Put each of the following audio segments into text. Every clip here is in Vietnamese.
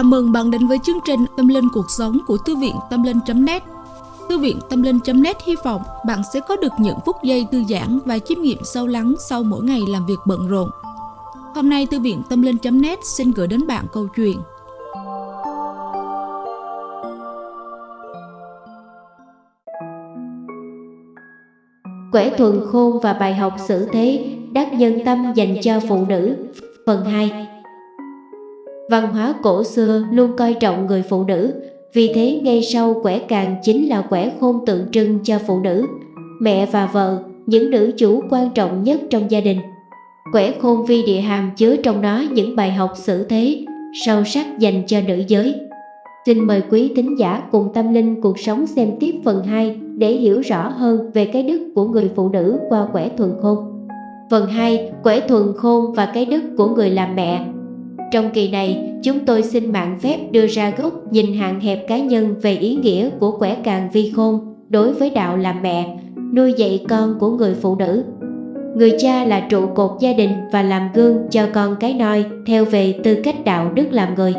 Chào mừng bạn đến với chương trình Tâm Linh Cuộc Sống của Thư viện Tâm Linh.net Thư viện Tâm Linh.net hy vọng bạn sẽ có được những phút giây thư giãn và chiêm nghiệm sâu lắng sau mỗi ngày làm việc bận rộn. Hôm nay, Thư viện Tâm Linh.net xin gửi đến bạn câu chuyện. Quẻ thuần khôn và bài học xử thế đắc nhân tâm dành cho phụ nữ. Phần 2 Văn hóa cổ xưa luôn coi trọng người phụ nữ, vì thế ngay sau quẻ càng chính là quẻ khôn tượng trưng cho phụ nữ, mẹ và vợ, những nữ chủ quan trọng nhất trong gia đình. Quẻ khôn vi địa hàm chứa trong đó những bài học xử thế, sâu sắc dành cho nữ giới. Xin mời quý tín giả cùng tâm linh cuộc sống xem tiếp phần 2 để hiểu rõ hơn về cái đức của người phụ nữ qua quẻ thuần khôn. Phần 2, quẻ thuần khôn và cái đức của người làm mẹ trong kỳ này, chúng tôi xin mạng phép đưa ra gốc nhìn hạn hẹp cá nhân về ý nghĩa của quẻ càng vi khôn đối với đạo làm mẹ, nuôi dạy con của người phụ nữ. Người cha là trụ cột gia đình và làm gương cho con cái noi theo về tư cách đạo đức làm người.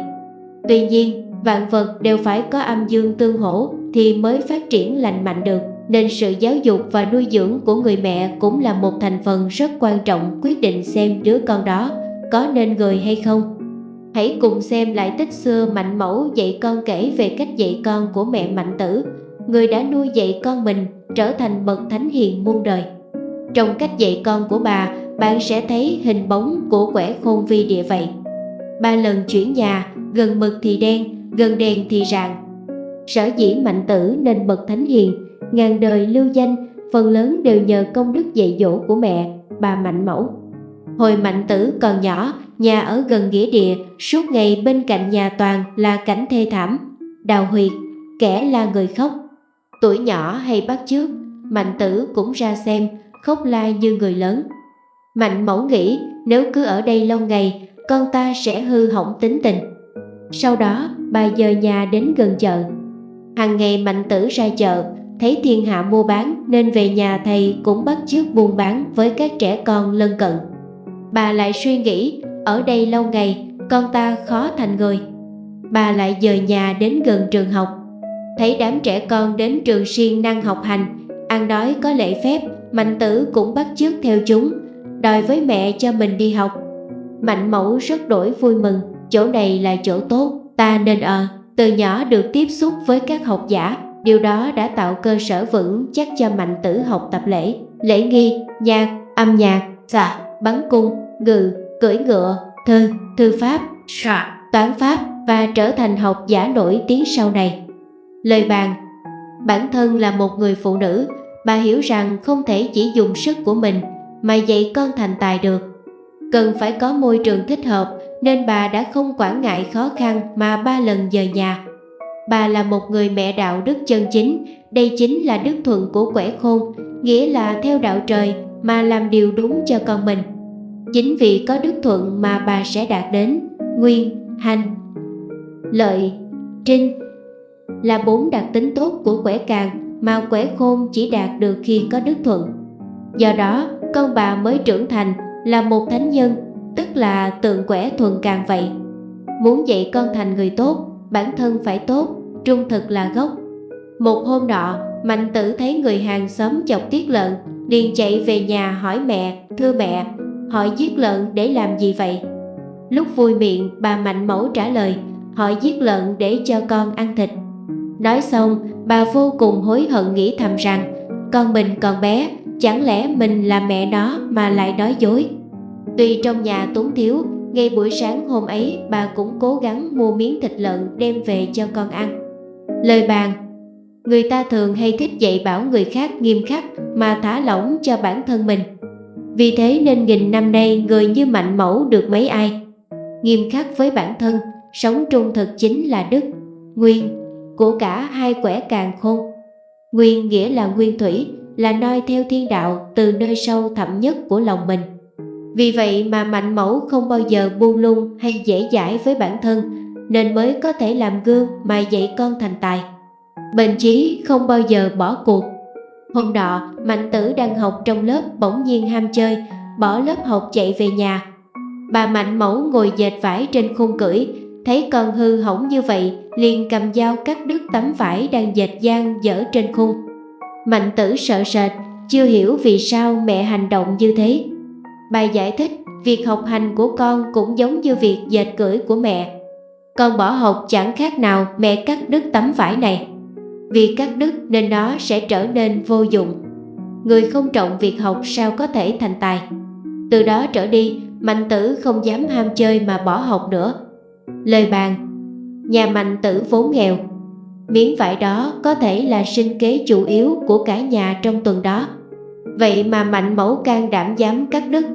Tuy nhiên, vạn vật đều phải có âm dương tương hỗ thì mới phát triển lành mạnh được, nên sự giáo dục và nuôi dưỡng của người mẹ cũng là một thành phần rất quan trọng quyết định xem đứa con đó có nên người hay không. Hãy cùng xem lại tích xưa Mạnh Mẫu dạy con kể về cách dạy con của mẹ Mạnh Tử, người đã nuôi dạy con mình trở thành bậc thánh hiền muôn đời. Trong cách dạy con của bà, bạn sẽ thấy hình bóng của quẻ khôn vi địa vậy. Ba lần chuyển nhà, gần mực thì đen, gần đèn thì rạng. Sở dĩ Mạnh Tử nên bậc thánh hiền, ngàn đời lưu danh, phần lớn đều nhờ công đức dạy dỗ của mẹ, bà Mạnh Mẫu. Hồi Mạnh Tử còn nhỏ, nhà ở gần nghĩa địa, suốt ngày bên cạnh nhà toàn là cảnh thê thảm, đào huyệt, kẻ là người khóc. Tuổi nhỏ hay bắt chước, Mạnh Tử cũng ra xem, khóc la như người lớn. Mạnh mẫu nghĩ nếu cứ ở đây lâu ngày, con ta sẽ hư hỏng tính tình. Sau đó, bà dời nhà đến gần chợ. Hàng ngày Mạnh Tử ra chợ, thấy thiên hạ mua bán nên về nhà thầy cũng bắt chước buôn bán với các trẻ con lân cận. Bà lại suy nghĩ, ở đây lâu ngày, con ta khó thành người. Bà lại dời nhà đến gần trường học. Thấy đám trẻ con đến trường siêng năng học hành, ăn nói có lễ phép, mạnh tử cũng bắt chước theo chúng, đòi với mẹ cho mình đi học. Mạnh mẫu rất đổi vui mừng, chỗ này là chỗ tốt, ta nên ở từ nhỏ được tiếp xúc với các học giả, điều đó đã tạo cơ sở vững chắc cho mạnh tử học tập lễ. Lễ nghi, nhạc, âm nhạc. Xạ bắn cung ngự cưỡi ngựa, thư, thư pháp, toán pháp và trở thành học giả nổi tiếng sau này. Lời bàn Bản thân là một người phụ nữ, bà hiểu rằng không thể chỉ dùng sức của mình mà dạy con thành tài được. Cần phải có môi trường thích hợp nên bà đã không quản ngại khó khăn mà ba lần dời nhà. Bà là một người mẹ đạo đức chân chính, đây chính là đức thuận của quẻ khôn, nghĩa là theo đạo trời mà làm điều đúng cho con mình. Chính vì có đức thuận mà bà sẽ đạt đến nguyên, hành, lợi, trinh là bốn đặc tính tốt của quẻ càng mà quẻ khôn chỉ đạt được khi có đức thuận. Do đó, con bà mới trưởng thành là một thánh nhân, tức là tượng quẻ thuần càng vậy. Muốn dạy con thành người tốt, bản thân phải tốt, trung thực là gốc. Một hôm nọ, Mạnh tử thấy người hàng xóm chọc tiết lợn, liền chạy về nhà hỏi mẹ, thưa mẹ, Họ giết lợn để làm gì vậy? Lúc vui miệng bà Mạnh Mẫu trả lời Họ giết lợn để cho con ăn thịt. Nói xong bà vô cùng hối hận nghĩ thầm rằng Con mình còn bé Chẳng lẽ mình là mẹ nó mà lại nói dối? Tuy trong nhà túng thiếu Ngay buổi sáng hôm ấy bà cũng cố gắng mua miếng thịt lợn đem về cho con ăn. Lời bàn Người ta thường hay thích dạy bảo người khác nghiêm khắc mà thả lỏng cho bản thân mình. Vì thế nên nghìn năm nay người như mạnh mẫu được mấy ai? Nghiêm khắc với bản thân, sống trung thực chính là đức Nguyên của cả hai quẻ càng khôn. Nguyên nghĩa là nguyên thủy, là noi theo thiên đạo từ nơi sâu thẳm nhất của lòng mình. Vì vậy mà mạnh mẫu không bao giờ buông lung hay dễ dãi với bản thân Nên mới có thể làm gương mà dạy con thành tài. Bền chí không bao giờ bỏ cuộc Hôm nọ, Mạnh Tử đang học trong lớp bỗng nhiên ham chơi, bỏ lớp học chạy về nhà. Bà Mạnh Mẫu ngồi dệt vải trên khung cửi, thấy con hư hỏng như vậy, liền cầm dao cắt đứt tấm vải đang dệt gian dở trên khung. Mạnh tử sợ sệt, chưa hiểu vì sao mẹ hành động như thế. bà giải thích, việc học hành của con cũng giống như việc dệt cưỡi của mẹ. Con bỏ học chẳng khác nào mẹ cắt đứt tấm vải này. Vì cắt đứt nên nó sẽ trở nên vô dụng. Người không trọng việc học sao có thể thành tài. Từ đó trở đi, Mạnh tử không dám ham chơi mà bỏ học nữa. Lời bàn Nhà mạnh tử vốn nghèo Miếng vải đó có thể là sinh kế chủ yếu của cả nhà trong tuần đó Vậy mà mạnh mẫu can đảm dám cắt đứt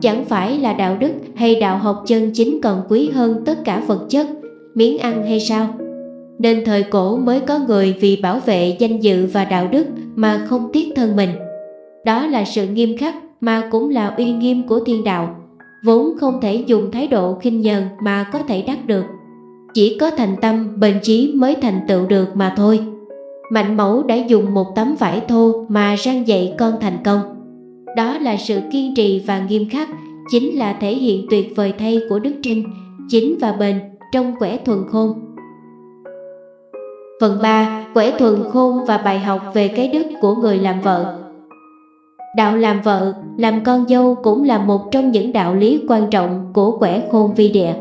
Chẳng phải là đạo đức hay đạo học chân chính còn quý hơn tất cả vật chất, miếng ăn hay sao? Nên thời cổ mới có người vì bảo vệ danh dự và đạo đức mà không tiếc thân mình. Đó là sự nghiêm khắc mà cũng là uy nghiêm của thiên đạo, vốn không thể dùng thái độ khinh nhờn mà có thể đắc được. Chỉ có thành tâm, bền chí mới thành tựu được mà thôi. Mạnh mẫu đã dùng một tấm vải thô mà răng dạy con thành công. Đó là sự kiên trì và nghiêm khắc, chính là thể hiện tuyệt vời thay của Đức Trinh, chính và bền trong quẻ thuần khôn. Phần 3. Quẻ thuần khôn và bài học về cái đức của người làm vợ Đạo làm vợ, làm con dâu cũng là một trong những đạo lý quan trọng của quẻ khôn vi địa.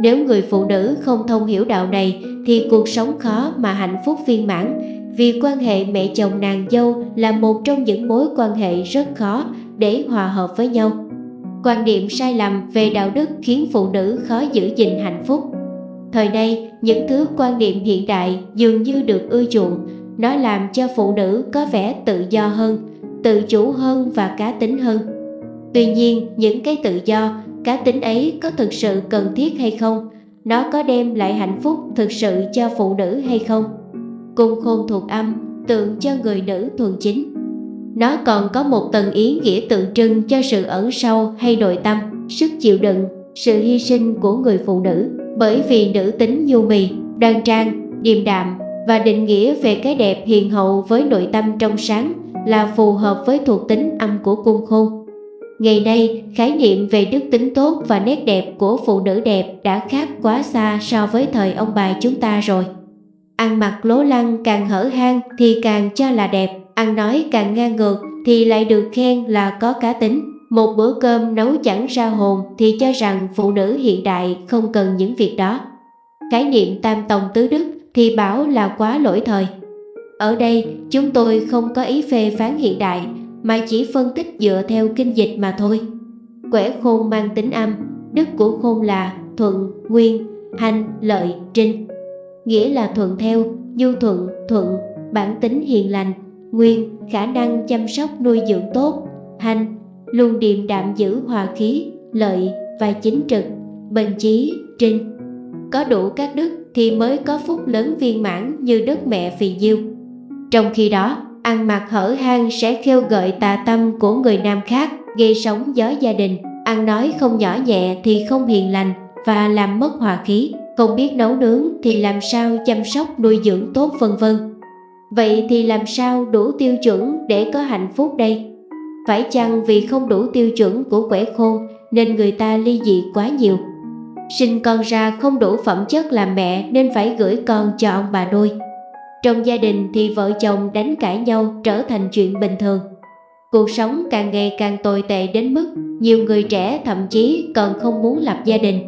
Nếu người phụ nữ không thông hiểu đạo này thì cuộc sống khó mà hạnh phúc viên mãn vì quan hệ mẹ chồng nàng dâu là một trong những mối quan hệ rất khó để hòa hợp với nhau. Quan điểm sai lầm về đạo đức khiến phụ nữ khó giữ gìn hạnh phúc. Thời nay, những thứ quan niệm hiện đại dường như được ưa chuộng, nó làm cho phụ nữ có vẻ tự do hơn, tự chủ hơn và cá tính hơn. Tuy nhiên, những cái tự do, cá tính ấy có thực sự cần thiết hay không? Nó có đem lại hạnh phúc thực sự cho phụ nữ hay không? Cung khôn thuộc âm, tượng cho người nữ thuần chính. Nó còn có một tầng ý nghĩa tượng trưng cho sự ẩn sâu hay nội tâm, sức chịu đựng, sự hy sinh của người phụ nữ. Bởi vì nữ tính nhu mì, đoan trang, điềm đạm và định nghĩa về cái đẹp hiền hậu với nội tâm trong sáng là phù hợp với thuộc tính âm của cung khôn. Ngày nay, khái niệm về đức tính tốt và nét đẹp của phụ nữ đẹp đã khác quá xa so với thời ông bà chúng ta rồi. Ăn mặc lố lăng càng hở hang thì càng cho là đẹp, ăn nói càng ngang ngược thì lại được khen là có cá tính. Một bữa cơm nấu chẳng ra hồn thì cho rằng phụ nữ hiện đại không cần những việc đó. Khái niệm tam tòng tứ đức thì bảo là quá lỗi thời. Ở đây chúng tôi không có ý phê phán hiện đại mà chỉ phân tích dựa theo kinh dịch mà thôi. Quẻ khôn mang tính âm, đức của khôn là thuận, nguyên, hành, lợi, trinh. Nghĩa là thuận theo, nhu thuận, thuận, bản tính hiền lành, nguyên, khả năng chăm sóc nuôi dưỡng tốt, hành, luôn điềm đạm giữ hòa khí, lợi và chính trực, bình chí, trinh. Có đủ các đức thì mới có phúc lớn viên mãn như đất mẹ phì diêu. Trong khi đó, ăn mặc hở hang sẽ khêu gợi tà tâm của người nam khác, gây sóng gió gia đình, ăn nói không nhỏ nhẹ thì không hiền lành và làm mất hòa khí, không biết nấu nướng thì làm sao chăm sóc nuôi dưỡng tốt vân vân. Vậy thì làm sao đủ tiêu chuẩn để có hạnh phúc đây? Phải chăng vì không đủ tiêu chuẩn của quẻ khôn nên người ta ly dị quá nhiều? Sinh con ra không đủ phẩm chất làm mẹ nên phải gửi con cho ông bà nuôi. Trong gia đình thì vợ chồng đánh cãi nhau trở thành chuyện bình thường. Cuộc sống càng ngày càng tồi tệ đến mức nhiều người trẻ thậm chí còn không muốn lập gia đình.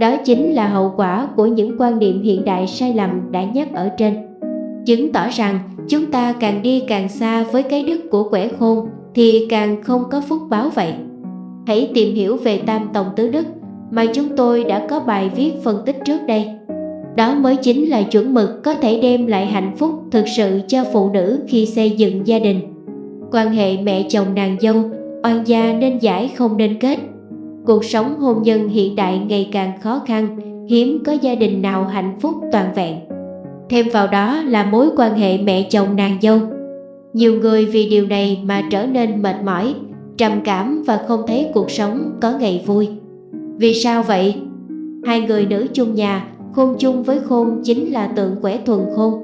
Đó chính là hậu quả của những quan niệm hiện đại sai lầm đã nhắc ở trên. Chứng tỏ rằng chúng ta càng đi càng xa với cái đức của quẻ khôn thì càng không có phúc báo vậy. Hãy tìm hiểu về tam tòng tứ đức mà chúng tôi đã có bài viết phân tích trước đây. Đó mới chính là chuẩn mực có thể đem lại hạnh phúc thực sự cho phụ nữ khi xây dựng gia đình. Quan hệ mẹ chồng nàng dâu, oan gia nên giải không nên kết. Cuộc sống hôn nhân hiện đại ngày càng khó khăn, hiếm có gia đình nào hạnh phúc toàn vẹn. Thêm vào đó là mối quan hệ mẹ chồng nàng dâu. Nhiều người vì điều này mà trở nên mệt mỏi, trầm cảm và không thấy cuộc sống có ngày vui. Vì sao vậy? Hai người nữ chung nhà khôn chung với khôn chính là tượng quẻ thuần khôn.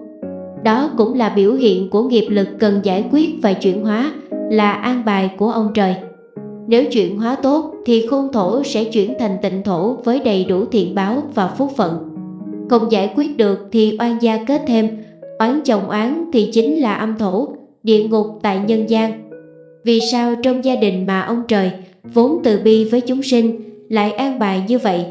Đó cũng là biểu hiện của nghiệp lực cần giải quyết và chuyển hóa, là an bài của ông trời. Nếu chuyển hóa tốt thì khôn thổ sẽ chuyển thành tịnh thổ với đầy đủ thiện báo và phúc phận. Không giải quyết được thì oan gia kết thêm, oán chồng oán thì chính là âm thổ, địa ngục tại nhân gian. Vì sao trong gia đình mà ông trời vốn từ bi với chúng sinh lại an bài như vậy?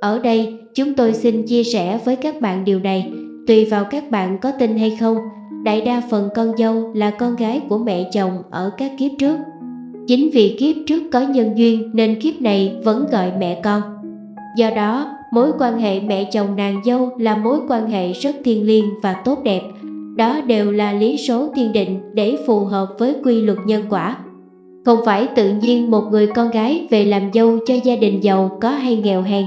Ở đây chúng tôi xin chia sẻ với các bạn điều này, tùy vào các bạn có tin hay không. Đại đa phần con dâu là con gái của mẹ chồng ở các kiếp trước. Chính vì kiếp trước có nhân duyên nên kiếp này vẫn gọi mẹ con. Do đó, mối quan hệ mẹ chồng nàng dâu là mối quan hệ rất thiêng liêng và tốt đẹp. Đó đều là lý số thiên định để phù hợp với quy luật nhân quả. Không phải tự nhiên một người con gái về làm dâu cho gia đình giàu có hay nghèo hèn.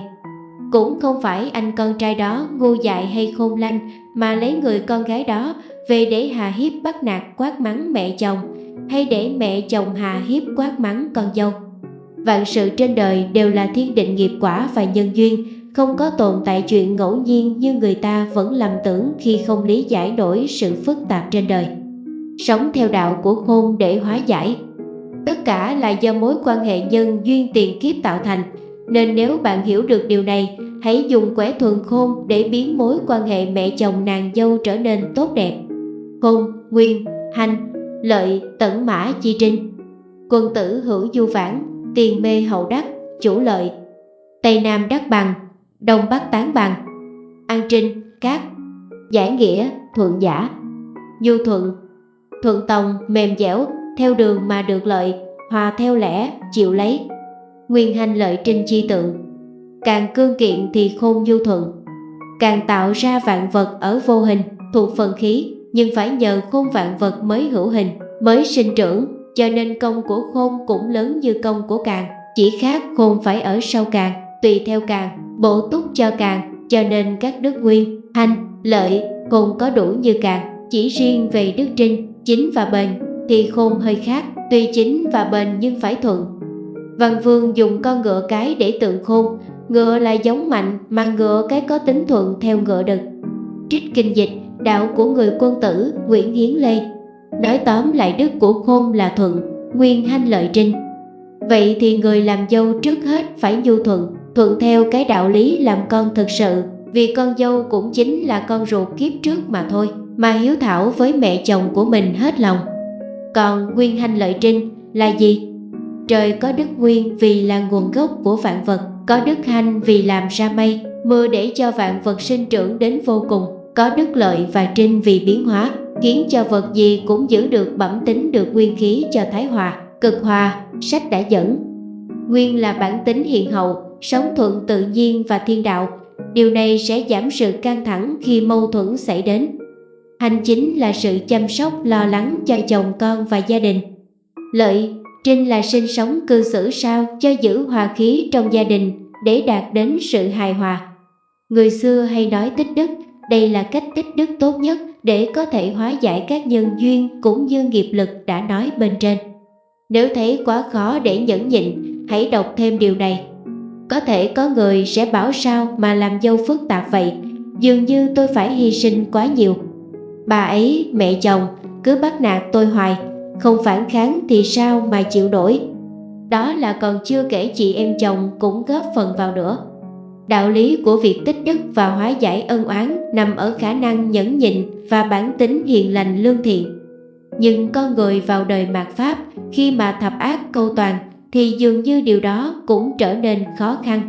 Cũng không phải anh con trai đó ngu dại hay khôn lanh mà lấy người con gái đó về để hà hiếp bắt nạt quát mắng mẹ chồng hay để mẹ chồng hà hiếp quát mắng con dâu. Vạn sự trên đời đều là thiên định nghiệp quả và nhân duyên, không có tồn tại chuyện ngẫu nhiên như người ta vẫn lầm tưởng khi không lý giải nổi sự phức tạp trên đời. Sống theo đạo của khôn để hóa giải. Tất cả là do mối quan hệ nhân duyên tiền kiếp tạo thành, nên nếu bạn hiểu được điều này, hãy dùng quẻ thuần khôn để biến mối quan hệ mẹ chồng nàng dâu trở nên tốt đẹp. Khôn, nguyên, hành, lợi, tẩn mã, chi trinh. Quân tử hữu du vãng tiền mê hậu đắc, chủ lợi. Tây Nam đắc bằng, Đông Bắc tán bằng. An trinh, cát. Giải nghĩa, thuận giả. Du thuận, thuận tòng, mềm dẻo, theo đường mà được lợi, hòa theo lẽ, chịu lấy. Nguyên hành lợi trinh chi tượng. Càng cương kiện thì khôn du thuận. Càng tạo ra vạn vật ở vô hình, thuộc phần khí, nhưng phải nhờ khôn vạn vật mới hữu hình, mới sinh trưởng, cho nên công của khôn cũng lớn như công của càng, chỉ khác khôn phải ở sau càng, tùy theo càng, bổ túc cho càng, cho nên các đức nguyên, hành, lợi, khôn có đủ như càng, chỉ riêng về đức trinh, chính và bền thì khôn hơi khác, tuy chính và bền nhưng phải thuận. Văn Vương dùng con ngựa cái để tượng khôn, ngựa là giống mạnh mà ngựa cái có tính thuận theo ngựa đực. Trích kinh dịch đạo của người quân tử Nguyễn Hiến Lê. Nói tóm lại đức của khôn là thuận, nguyên hanh lợi trinh. Vậy thì người làm dâu trước hết phải nhu thuận, thuận theo cái đạo lý làm con thực sự Vì con dâu cũng chính là con ruột kiếp trước mà thôi Mà hiếu thảo với mẹ chồng của mình hết lòng Còn nguyên hanh lợi trinh là gì? Trời có đức nguyên vì là nguồn gốc của vạn vật Có đức hanh vì làm ra mây Mưa để cho vạn vật sinh trưởng đến vô cùng có đức lợi và trinh vì biến hóa, khiến cho vật gì cũng giữ được bẩm tính được nguyên khí cho thái hòa, cực hòa, sách đã dẫn. Nguyên là bản tính hiền hậu, sống thuận tự nhiên và thiên đạo, điều này sẽ giảm sự căng thẳng khi mâu thuẫn xảy đến. Hành chính là sự chăm sóc lo lắng cho chồng con và gia đình. Lợi, trinh là sinh sống cư xử sao cho giữ hòa khí trong gia đình để đạt đến sự hài hòa. Người xưa hay nói tích đức đây là cách tích đức tốt nhất để có thể hóa giải các nhân duyên cũng như nghiệp lực đã nói bên trên. Nếu thấy quá khó để nhẫn nhịn, hãy đọc thêm điều này. Có thể có người sẽ bảo sao mà làm dâu phức tạp vậy, dường như tôi phải hy sinh quá nhiều. Bà ấy, mẹ chồng, cứ bắt nạt tôi hoài, không phản kháng thì sao mà chịu nổi. Đó là còn chưa kể chị em chồng cũng góp phần vào nữa. Đạo lý của việc tích đức và hóa giải ân oán nằm ở khả năng nhẫn nhịn và bản tính hiền lành lương thiện. Nhưng con người vào đời mạt Pháp khi mà thập ác câu toàn thì dường như điều đó cũng trở nên khó khăn.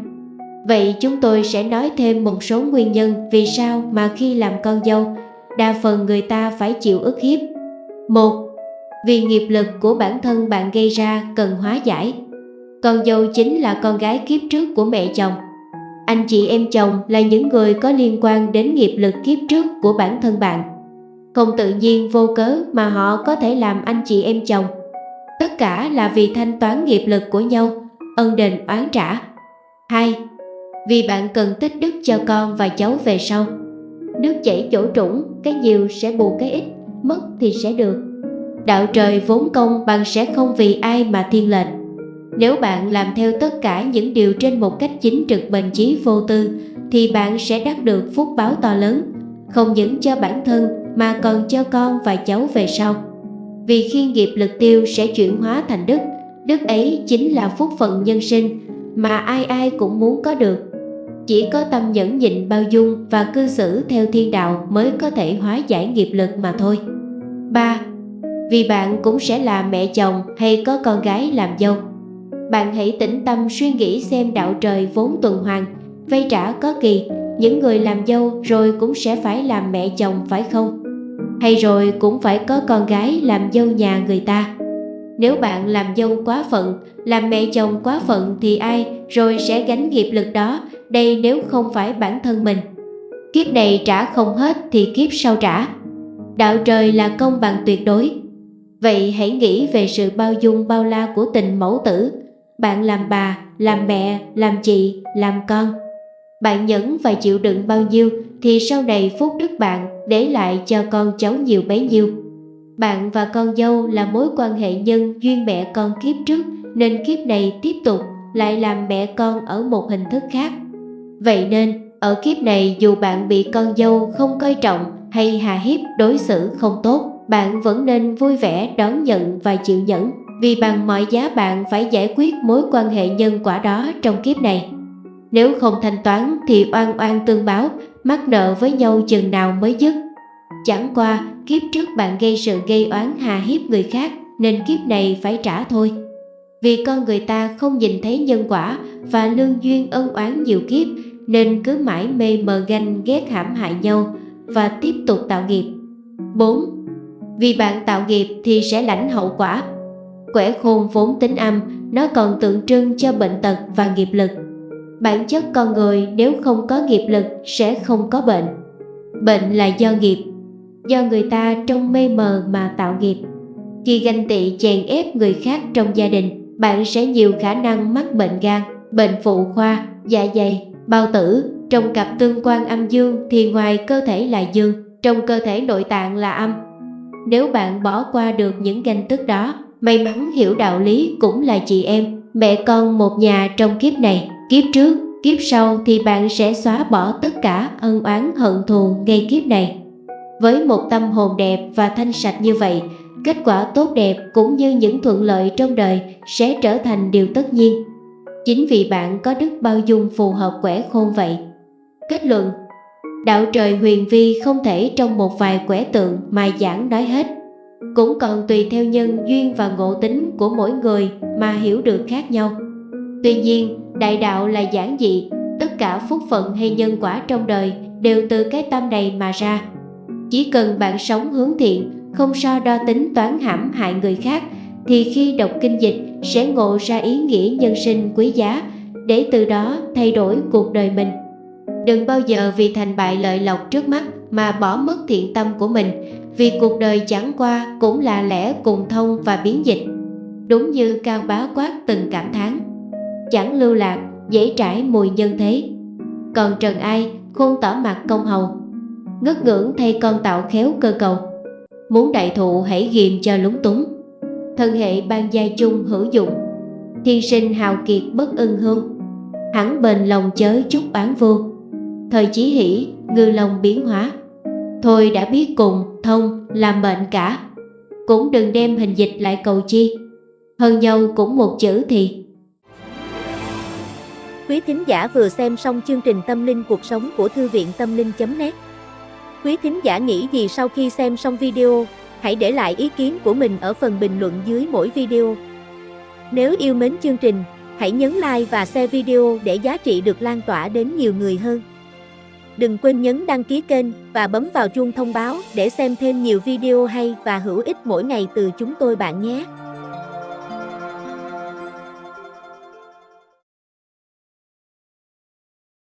Vậy chúng tôi sẽ nói thêm một số nguyên nhân vì sao mà khi làm con dâu, đa phần người ta phải chịu ức hiếp. một Vì nghiệp lực của bản thân bạn gây ra cần hóa giải. Con dâu chính là con gái kiếp trước của mẹ chồng anh chị em chồng là những người có liên quan đến nghiệp lực kiếp trước của bản thân bạn. Không tự nhiên vô cớ mà họ có thể làm anh chị em chồng. Tất cả là vì thanh toán nghiệp lực của nhau, ân đền oán trả. 2. Vì bạn cần tích đức cho con và cháu về sau. Nước chảy chỗ trũng, cái nhiều sẽ bù cái ít, mất thì sẽ được. Đạo trời vốn công bằng sẽ không vì ai mà thiên lệnh. nếu bạn làm theo tất cả những điều trên một cách chính trực bền chí vô tư thì bạn sẽ đắc được phúc báo to lớn, không những cho bản thân mà còn cho con và cháu về sau. Vì khi nghiệp lực tiêu sẽ chuyển hóa thành đức, Đức ấy chính là phúc phận nhân sinh mà ai ai cũng muốn có được. Chỉ có tâm nhẫn nhịn bao dung và cư xử theo thiên đạo mới có thể hóa giải nghiệp lực mà thôi. 3. Vì bạn cũng sẽ là mẹ chồng hay có con gái làm dâu. Bạn hãy tĩnh tâm suy nghĩ xem đạo trời vốn tuần hoàn, vay trả có kỳ, những người làm dâu rồi cũng sẽ phải làm mẹ chồng phải không? Hay rồi cũng phải có con gái làm dâu nhà người ta? Nếu bạn làm dâu quá phận, làm mẹ chồng quá phận thì ai rồi sẽ gánh nghiệp lực đó, đây nếu không phải bản thân mình. Kiếp này trả không hết thì kiếp sau trả. Đạo trời là công bằng tuyệt đối. Vậy hãy nghĩ về sự bao dung bao la của tình mẫu tử. Bạn làm bà, làm mẹ, làm chị, làm con. Bạn nhẫn và chịu đựng bao nhiêu thì sau này phúc đức bạn để lại cho con cháu nhiều bấy nhiêu. Bạn và con dâu là mối quan hệ nhân duyên mẹ con kiếp trước nên kiếp này tiếp tục lại làm mẹ con ở một hình thức khác. Vậy nên, ở kiếp này dù bạn bị con dâu không coi trọng hay hà hiếp đối xử không tốt, bạn vẫn nên vui vẻ đón nhận và chịu nhẫn vì bằng mọi giá bạn phải giải quyết mối quan hệ nhân quả đó trong kiếp này. Nếu không thanh toán thì oan oan tương báo, mắc nợ với nhau chừng nào mới dứt. Chẳng qua, kiếp trước bạn gây sự gây oán hà hiếp người khác nên kiếp này phải trả thôi. Vì con người ta không nhìn thấy nhân quả và lương duyên ân oán nhiều kiếp nên cứ mãi mê mờ ganh ghét hãm hại nhau và tiếp tục tạo nghiệp. 4. Vì bạn tạo nghiệp thì sẽ lãnh hậu quả. Quẻ khôn vốn tính âm, nó còn tượng trưng cho bệnh tật và nghiệp lực. Bản chất con người nếu không có nghiệp lực sẽ không có bệnh. Bệnh là do nghiệp, do người ta trong mê mờ mà tạo nghiệp. Khi ganh tị chèn ép người khác trong gia đình, bạn sẽ nhiều khả năng mắc bệnh gan, bệnh phụ khoa, dạ dày, bao tử. Trong cặp tương quan âm dương thì ngoài cơ thể là dương, trong cơ thể nội tạng là âm. Nếu bạn bỏ qua được những ganh tức đó, may mắn hiểu đạo lý cũng là chị em, mẹ con một nhà trong kiếp này, kiếp trước, kiếp sau thì bạn sẽ xóa bỏ tất cả ân oán hận thù ngay kiếp này. Với một tâm hồn đẹp và thanh sạch như vậy, kết quả tốt đẹp cũng như những thuận lợi trong đời sẽ trở thành điều tất nhiên. Chính vì bạn có đức bao dung phù hợp quẻ khôn vậy. Kết luận Đạo trời huyền vi không thể trong một vài quẻ tượng mà giảng nói hết. Cũng còn tùy theo nhân duyên và ngộ tính của mỗi người mà hiểu được khác nhau. Tuy nhiên, đại đạo là giản dị, tất cả phúc phận hay nhân quả trong đời đều từ cái tâm này mà ra. Chỉ cần bạn sống hướng thiện, không so đo tính toán hãm hại người khác, thì khi đọc kinh dịch sẽ ngộ ra ý nghĩa nhân sinh quý giá, để từ đó thay đổi cuộc đời mình. Đừng bao giờ vì thành bại lợi lộc trước mắt mà bỏ mất thiện tâm của mình, vì cuộc đời chẳng qua cũng là lẽ cùng thông và biến dịch. Đúng như Cao Bá Quát từng cảm thán, chẳng lưu lạc, dễ trải mùi nhân thế. Còn Trần Ai khôn tỏ mặt công hầu, ngất ngưỡng thay con tạo khéo cơ cầu. Muốn đại thụ hãy ghiềm cho lúng túng, thân hệ ban gia chung hữu dụng, thiên sinh hào kiệt bất ưng hương, hẳn bền lòng chớ chút bán vô. Thời chí hỷ, ngư lòng biến hóa, thôi đã biết cùng, thông, làm bệnh cả. Cũng đừng đem hình dịch lại cầu chi, hơn nhau cũng một chữ thì Quý thính giả vừa xem xong chương trình Tâm linh cuộc sống của Thư viện Tâm linh.net Quý thính giả nghĩ gì sau khi xem xong video, hãy để lại ý kiến của mình ở phần bình luận dưới mỗi video. Nếu yêu mến chương trình, hãy nhấn like và share video để giá trị được lan tỏa đến nhiều người hơn. Đừng quên nhấn đăng ký kênh và bấm vào chuông thông báo để xem thêm nhiều video hay và hữu ích mỗi ngày từ chúng tôi bạn nhé.